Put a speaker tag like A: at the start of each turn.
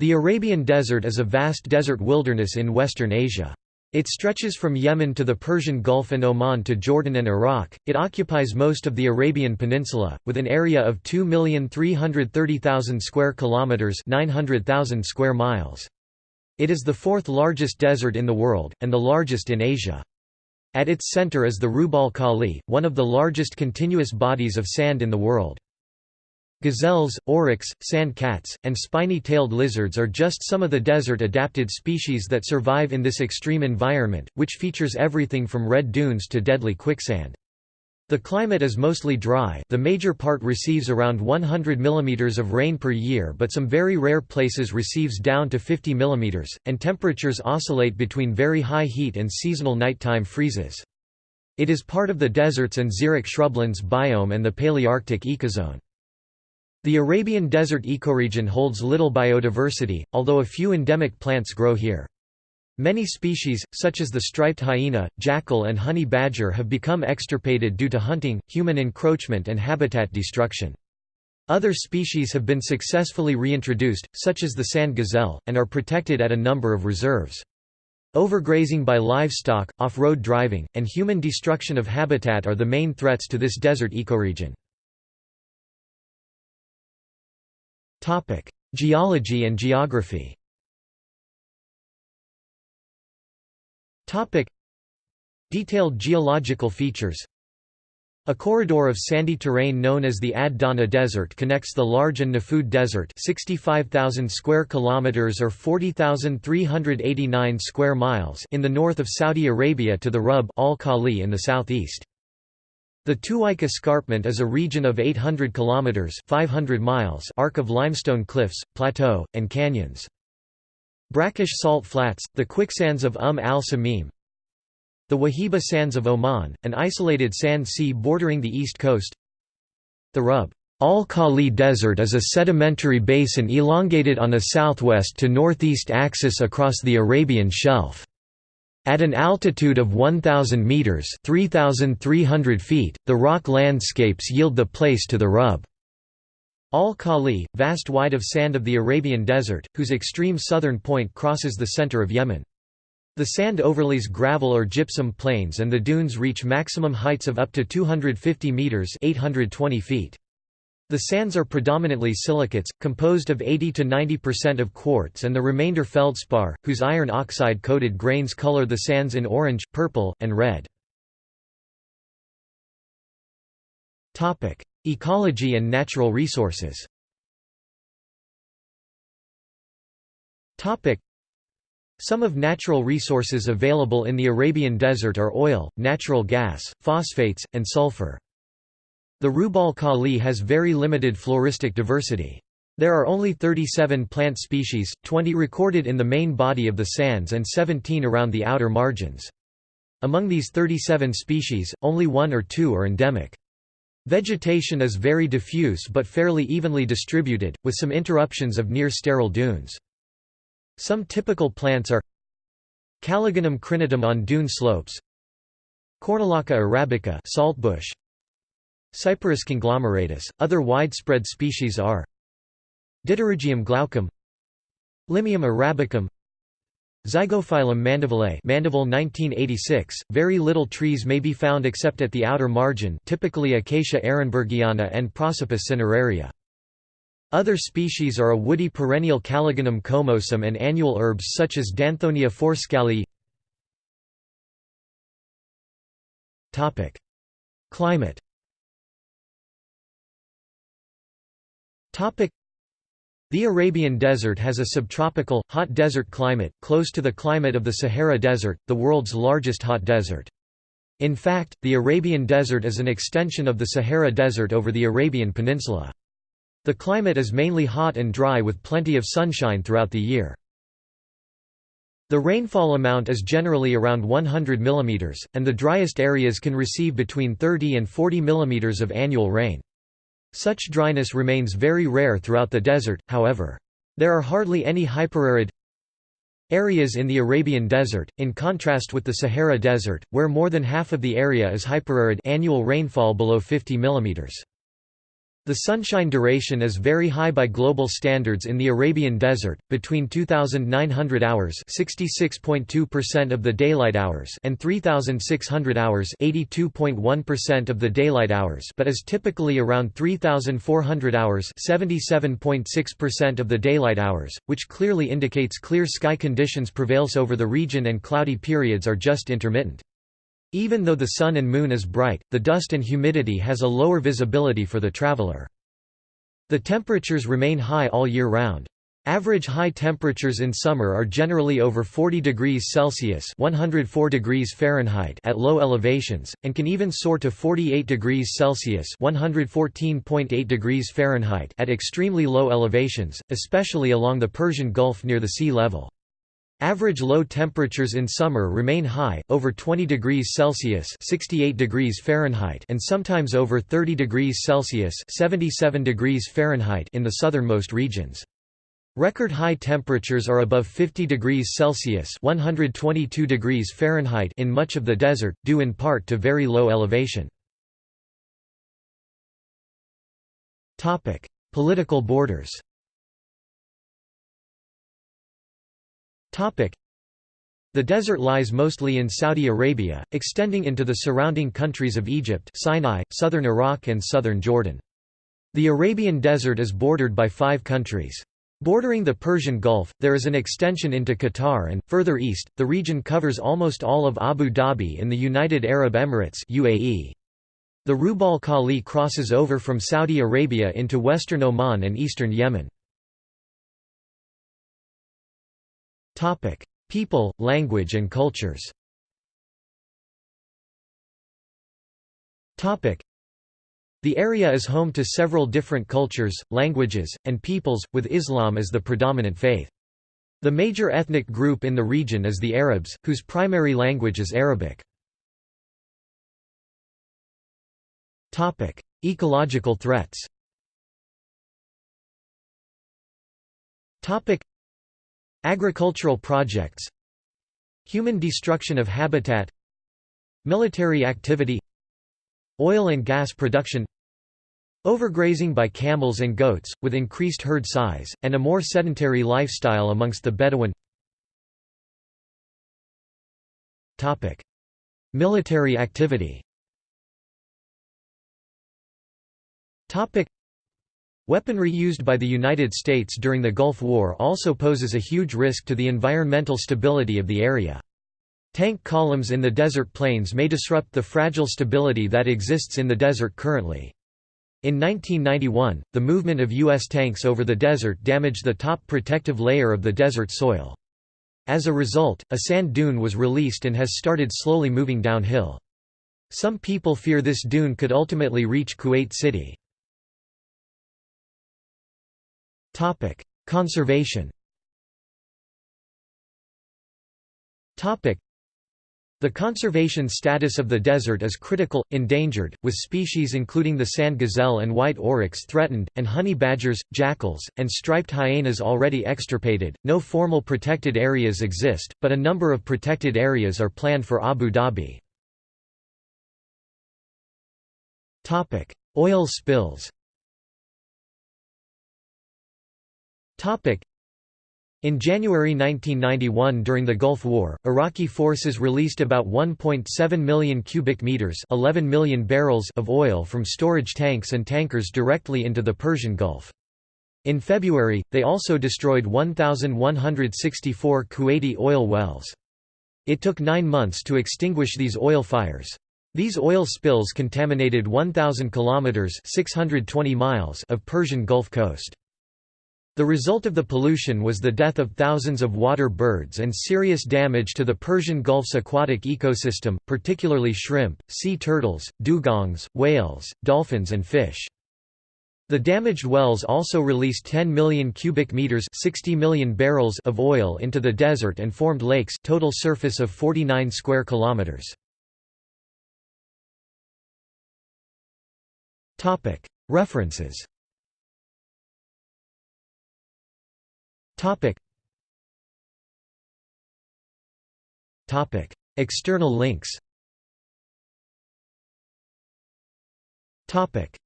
A: The Arabian Desert is a vast desert wilderness in western Asia. It stretches from Yemen to the Persian Gulf and Oman to Jordan and Iraq. It occupies most of the Arabian Peninsula with an area of 2,330,000 square kilometers, 900,000 square miles. It is the fourth largest desert in the world and the largest in Asia. At its center is the Rub' Khali, one of the largest continuous bodies of sand in the world. Gazelles, oryx, sand cats, and spiny-tailed lizards are just some of the desert-adapted species that survive in this extreme environment, which features everything from red dunes to deadly quicksand. The climate is mostly dry the major part receives around 100 mm of rain per year but some very rare places receives down to 50 mm, and temperatures oscillate between very high heat and seasonal nighttime freezes. It is part of the deserts and xeric shrublands biome and the Palearctic ecozone. The Arabian Desert ecoregion holds little biodiversity, although a few endemic plants grow here. Many species, such as the striped hyena, jackal and honey badger have become extirpated due to hunting, human encroachment and habitat destruction. Other species have been successfully reintroduced, such as the sand gazelle, and are protected at a number of reserves. Overgrazing by livestock, off-road driving, and human destruction of habitat are the main threats to this desert ecoregion. Topic: Geology and geography. Topic: Detailed geological features. A corridor of sandy terrain known as the Ad Dahna Desert connects the large An Nafud Desert, 65,000 square kilometers or 40,389 square miles, in the north of Saudi Arabia to the Rub' al Khali in the southeast. The Tuwaiq Escarpment is a region of 800 kilometers (500 miles) arc of limestone cliffs, plateau, and canyons. Brackish salt flats, the quicksands of Umm al-Samim, the Wahiba Sands of Oman, an isolated sand sea bordering the east coast. The Rub' al-Khali Desert is a sedimentary basin elongated on a southwest to northeast axis across the Arabian Shelf. At an altitude of 1,000 metres 3,300 feet, the rock landscapes yield the place to the rub. Al-Khali, vast wide of sand of the Arabian Desert, whose extreme southern point crosses the center of Yemen. The sand overlays gravel or gypsum plains and the dunes reach maximum heights of up to 250 metres 820 feet. The sands are predominantly silicates, composed of 80 to 90% of quartz and the remainder feldspar, whose iron oxide-coated grains color the sands in orange, purple, and red. Topic: Ecology and natural resources Topic: some of natural resources available in the Arabian Desert are oil, natural gas, phosphates, and sulfur. The Rub' al Khali has very limited floristic diversity. There are only 37 plant species, 20 recorded in the main body of the sands and 17 around the outer margins. Among these 37 species, only one or two are endemic. Vegetation is very diffuse but fairly evenly distributed, with some interruptions of near-sterile dunes. Some typical plants are Calligonum crinitum on dune slopes Cornulaca arabica saltbush, Cyperus conglomeratus. Other widespread species are Dipterygium glaucum Limeum arabicum Zygophyllum mandavillei Mandaville 1986, very little trees may be found except at the outer margin typically Acacia ehrenbergiana and Prosopis cineraria. Other species are a woody perennial Calligonum comosum and annual herbs such as Danthonia forsskalii Climate The Arabian Desert has a subtropical, hot desert climate, close to the climate of the Sahara Desert, the world's largest hot desert. In fact, the Arabian Desert is an extension of the Sahara Desert over the Arabian Peninsula. The climate is mainly hot and dry with plenty of sunshine throughout the year. The rainfall amount is generally around 100 mm, and the driest areas can receive between 30 and 40 mm of annual rain. Such dryness remains very rare throughout the desert, however. There are hardly any hyperarid areas in the Arabian Desert, in contrast with the Sahara Desert, where more than half of the area is hyperarid annual rainfall below 50 mm. The sunshine duration is very high by global standards in the Arabian Desert, between 2,900 hours (66.2% of the daylight hours) and 3,600 hours (82.1% of the daylight hours), but is typically around 3,400 hours (77.6% of the daylight hours), which clearly indicates clear sky conditions prevails over the region and cloudy periods are just intermittent. Even though the sun and moon is bright, the dust and humidity has a lower visibility for the traveler. The temperatures remain high all year round. Average high temperatures in summer are generally over 40 degrees Celsius (104 degrees Fahrenheit) at low elevations and can even soar to 48 degrees Celsius (114.8 degrees Fahrenheit) at extremely low elevations, especially along the Persian Gulf near the sea level. Average low temperatures in summer remain high, over 20 degrees Celsius (68 degrees Fahrenheit) and sometimes over 30 degrees Celsius (77 degrees Fahrenheit) in the southernmost regions. Record high temperatures are above 50 degrees Celsius (122 degrees Fahrenheit) in much of the desert, due in part to very low elevation. Topic: Political borders. The desert lies mostly in Saudi Arabia, extending into the surrounding countries of Egypt Sinai, southern Iraq and southern Jordan. The Arabian Desert is bordered by five countries. Bordering the Persian Gulf, there is an extension into Qatar and, further east, the region covers almost all of Abu Dhabi in the United Arab Emirates UAE. The Rub al Khali crosses over from Saudi Arabia into western Oman and eastern Yemen. People, language and cultures. The area is home to several different cultures, languages, and peoples, with Islam as the predominant faith. The major ethnic group in the region is the Arabs, whose primary language is Arabic. Ecological threats Agricultural projects. Human destruction of habitat. Military activity. Oil and gas production. Overgrazing by camels and goats, with increased herd size, and a more sedentary lifestyle amongst the Bedouin. Military activity Weaponry used by the United States during the Gulf War also poses a huge risk to the environmental stability of the area. Tank columns in the desert plains may disrupt the fragile stability that exists in the desert currently. In 1991, the movement of U.S. tanks over the desert damaged the top protective layer of the desert soil. As a result, a sand dune was released and has started slowly moving downhill. Some people fear this dune could ultimately reach Kuwait City. Topic: Conservation. Topic: The conservation status of the desert is critical, endangered, with species including the sand gazelle and white oryx threatened, and honey badgers, jackals, and striped hyenas already extirpated. No formal protected areas exist, but a number of protected areas are planned for Abu Dhabi. Topic: Oil spills. In January 1991 during the Gulf War, Iraqi forces released about 1.7 million cubic meters 11 million barrels of oil from storage tanks and tankers directly into the Persian Gulf. In February, they also destroyed 1,164 Kuwaiti oil wells. It took nine months to extinguish these oil fires. These oil spills contaminated 1,000 kilometers (620 miles) of Persian Gulf coast. The result of the pollution was the death of thousands of water birds and serious damage to the Persian Gulf's aquatic ecosystem, particularly shrimp, sea turtles, dugongs, whales, dolphins and fish. The damaged wells also released 10 million cubic meters 60 million barrels of oil into the desert and formed lakes total surface of 49 square kilometers. References Topic. Topic. External links Topic.